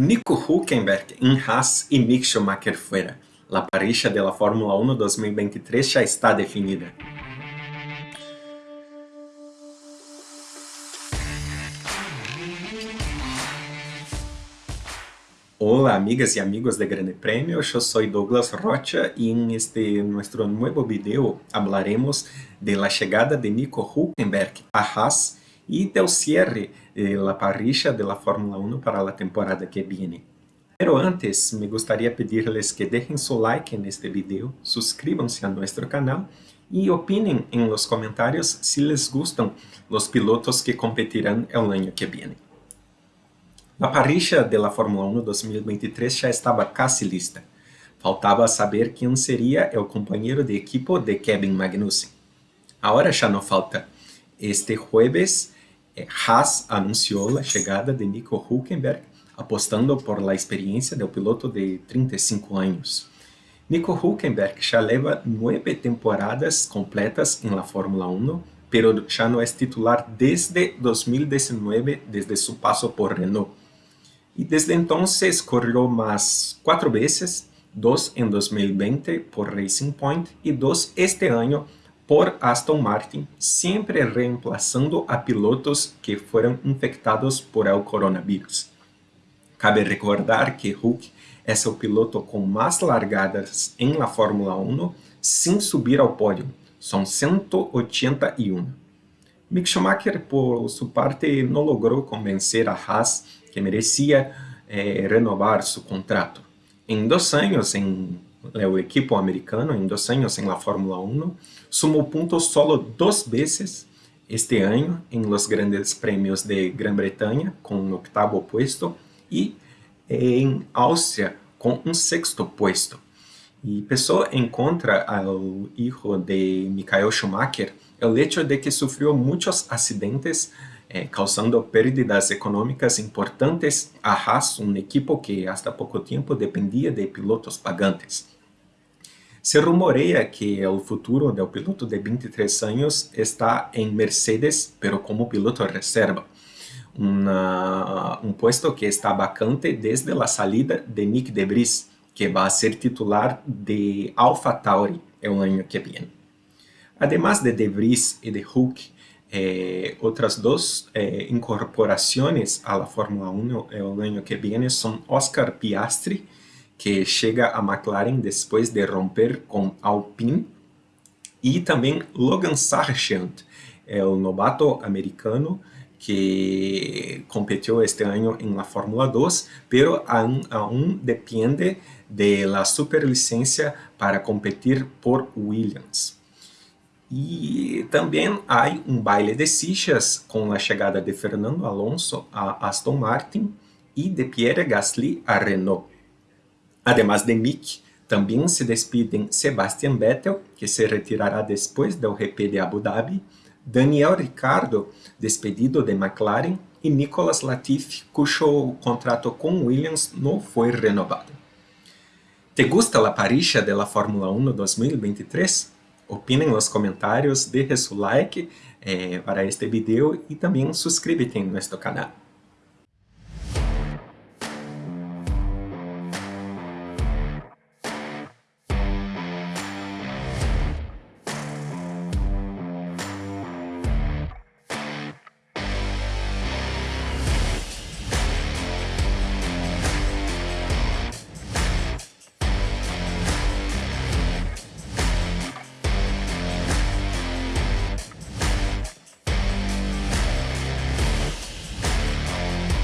Nico Hülkenberg em Haas e Mick Schumacher fuera. La parrilla de la Fórmula 1 2023 já está definida. Hola amigas y amigos de Grande Premio, yo soy Douglas Rocha y en este nuestro nuevo video hablaremos de la llegada de Nico Hülkenberg a Haas y del cierre de la parrilla de la Fórmula 1 para la temporada que viene. Pero antes, me gustaría pedirles que dejen su like en este video, suscríbanse a nuestro canal y opinen en los comentarios si les gustan los pilotos que competirán el año que viene. La parrilla de la Fórmula 1 2023 já estava casi lista. Faltava saber quem seria o companheiro de equipo de Kevin Magnussen. Agora já não falta. Este jueves, eh, Haas anunciou a chegada de Nico Hülkenberg, apostando por la experiência do piloto de 35 anos. Nico Hülkenberg já leva nove temporadas completas em la Fórmula 1, pero já não é titular desde 2019, desde seu passo por Renault. Y desde entonces corrió más cuatro veces, dos en 2020 por Racing Point y dos este año por Aston Martin, siempre reemplazando a pilotos que fueron infectados por el coronavirus. Cabe recordar que Hulk es el piloto con más largadas en la Fórmula 1 sin subir al podio, son 181. Mick Schumacher, por su parte, no logró convencer a Haas que merecia eh, renovar seu contrato. Em dois anos em o equipo americano, em dois anos em la Fórmula 1, sumou pontos solo duas vezes este ano em los grandes premios de Grã-Bretanha, com um octavo puesto, e em Áustria, com um sexto puesto. E pessoa encontra ao hijo de Michael Schumacher o hecho de que sofreu muitos acidentes eh, causando pérdidas econômicas importantes a Haas, um equipo que hasta pouco tempo dependia de pilotos pagantes. Se rumoreia que o futuro do piloto de 23 anos está em Mercedes, pero como piloto reserva. Um posto que está vacante desde a saída de Nick De Vries, que vai ser titular de AlphaTauri o ano que vem. Además de De Vries e de Hulk, eh, otras dos eh, incorporaciones a la Fórmula 1 el año que viene son Oscar Piastri, que llega a McLaren después de romper con Alpine, y también Logan Sargent, el novato americano que competió este año en la Fórmula 2, pero aún, aún depende de la superlicencia para competir por Williams. E também há um baile de fichas com a chegada de Fernando Alonso a Aston Martin e de Pierre Gasly a Renault. Además de Mick, também se despedem Sebastian Vettel, que se retirará depois do GP de Abu Dhabi, Daniel Ricciardo, despedido de McLaren, e Nicolas Latifi, cujo contrato com Williams não foi renovado. ¿Te gusta la parrilla de la Fórmula 1 2023? Opine en los comentarios, deje su like eh, para este video y también suscríbete en nuestro canal.